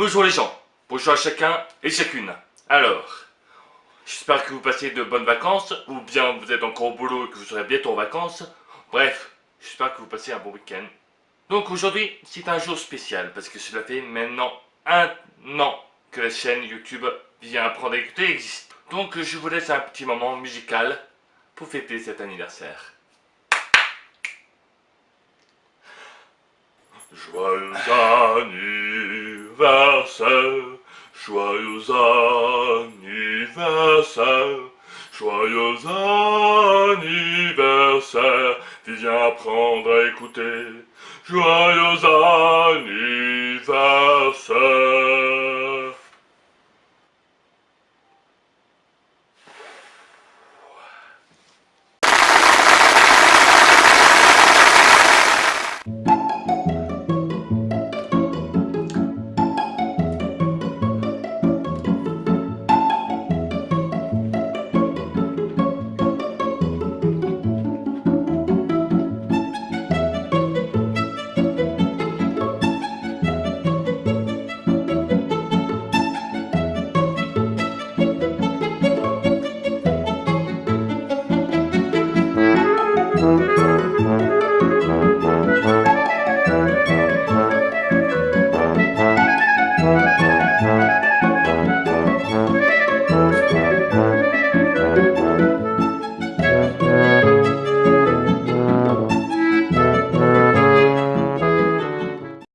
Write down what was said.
Bonjour les gens, bonjour à chacun et chacune. Alors, j'espère que vous passez de bonnes vacances, ou bien vous êtes encore au boulot et que vous serez bientôt en vacances. Bref, j'espère que vous passez un bon week-end. Donc aujourd'hui, c'est un jour spécial, parce que cela fait maintenant un an que la chaîne YouTube vient apprendre à écouter existe. Donc je vous laisse un petit moment musical pour fêter cet anniversaire. Joyeux anniversaire, joyeux anniversaire, joyeux anniversaire, viens apprendre à écouter, joyeux anniversaire.